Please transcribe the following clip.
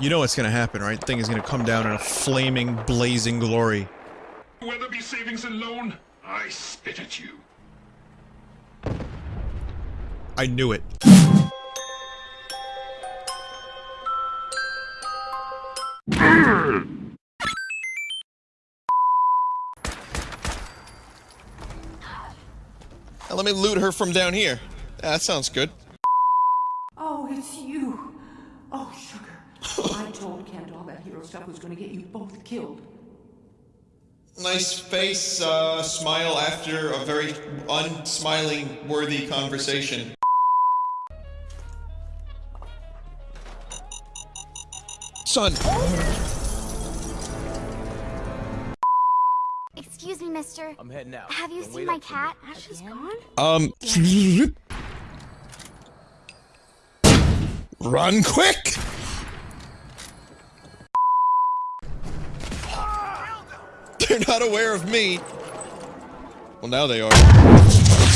You know what's gonna happen, right? Thing is gonna come down in a flaming, blazing glory. Weatherby Savings and Loan, I spit at you. I knew it. Now let me loot her from down here. Yeah, that sounds good. Oh, it's you. Oh, sugar. I told Kent all that hero stuff was going to get you both killed. Nice face, uh, smile after a very unsmiling worthy conversation. Son! Excuse me, mister. I'm heading out. Have you Don't seen my up for me. cat? Ashley's gone? Um. Run quick! They're not aware of me. Well, now they are.